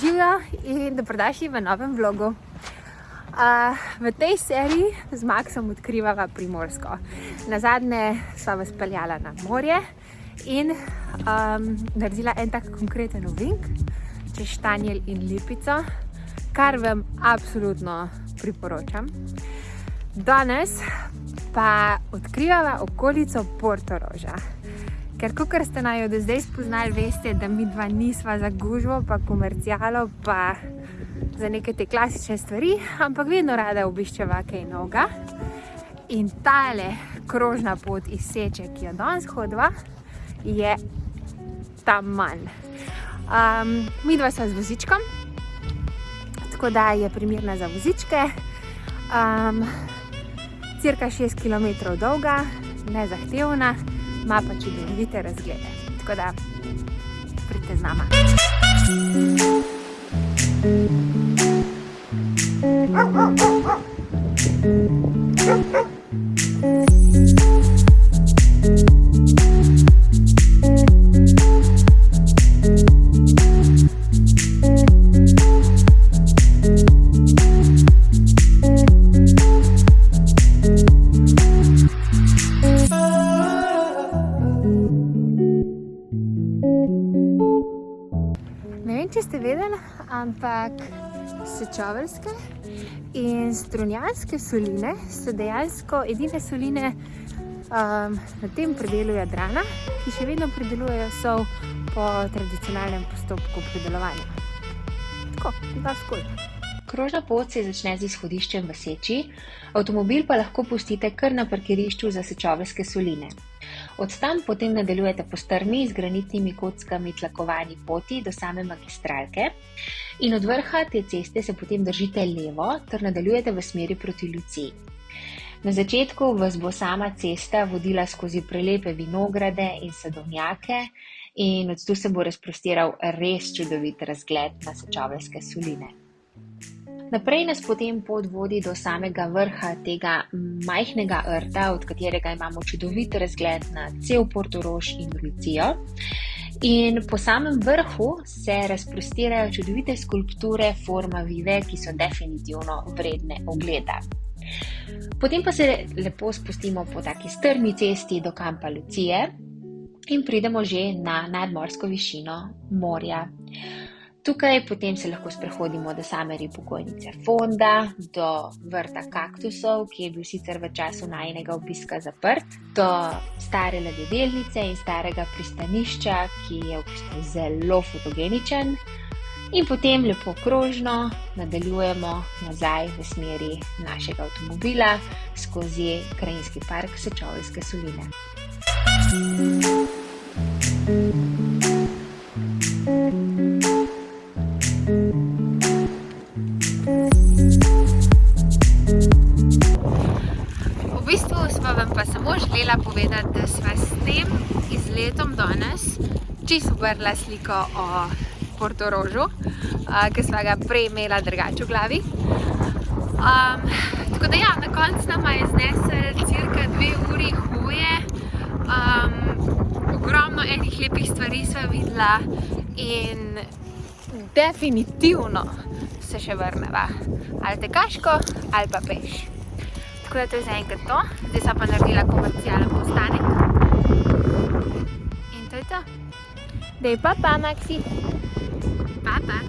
Živijo in dobrodošli v novem vlogu. Uh, v tej seriji z Maxom odkrivava Primorsko. Na zadnje sva vas peljala na morje in um, naredila en tak konkreten ovink čez Štanjel in Lipico, kar vam absolutno priporočam. Danes pa odkrivava okolico Portoroža. Ker kot ste najo do zdaj spoznali, veste, da mi dva nisva za gužvo, pa komercijalo, pa za neke te klasične stvari, ampak vedno rada obiščeva kaj noga. In tale krožna pot iz Seče, ki jo danes hodva, je tam manj. Um, mi dva sva z vozičkom, tako da je primirna za vozičke. Um, cirka 6 km dolga, nezahtevna ima pa čudovite razglede. Tako da, pridite z nama. Thank ampak sečoveljske in strunjanske soline so dejansko edine soline um, na tem predelu Jadrana, ki še vedno predelujejo sol po tradicionalnem postopku predelovanja. Tako, dva skoj. Krožna pot se začne z izhodiščem v Seči, avtomobil pa lahko pustite kar na parkirišču za sečoveljske soline. Od tam potem nadaljujete po strmi z granitnimi kockami tlakovani poti do same magistralke in od vrha te ceste se potem držite levo ter nadaljujete v smeri proti Luciji. Na začetku vas bo sama cesta vodila skozi prelepe vinograde in sadovnjake in od tu se bo razprostiral res čudovit razgled na sečoveljske soline. Naprej nas potem pot vodi do samega vrha tega majhnega rta, od katerega imamo čudovit razgled na cel Portorož in Lucijo. In po samem vrhu se razprostirajo čudovite skulpture forma vive, ki so definitivno vredne ogleda. Potem pa se lepo spustimo po taki strmi cesti do kampa Lucije in pridemo že na nadmorsko višino morja. Tukaj potem se lahko sprehodimo do same ribogojnice Fonda, do vrta kaktusov, ki je bil sicer v času najnega obiska zaprt, do stare ladjedelnice in starega pristanišča, ki je v bistvu zelo fotogeničen. In potem lepo krožno nadaljujemo nazaj v smeri našega avtomobila skozi krajinski park Sečovske soline. Želela povedati, da sva s tem izletom danes čisto vrla sliko o Portorožu, ki sva ga prej imela drugače v glavi. Um, tako da ja, na koncu nama je znesel cirka dve uri hoje. Um, ogromno enih lepih stvari sva videla in definitivno se še vrneva. Ali tekaško, ali pa peš. creo que es de esa manera de la comercial, apostaré de papá Maxi. Papá.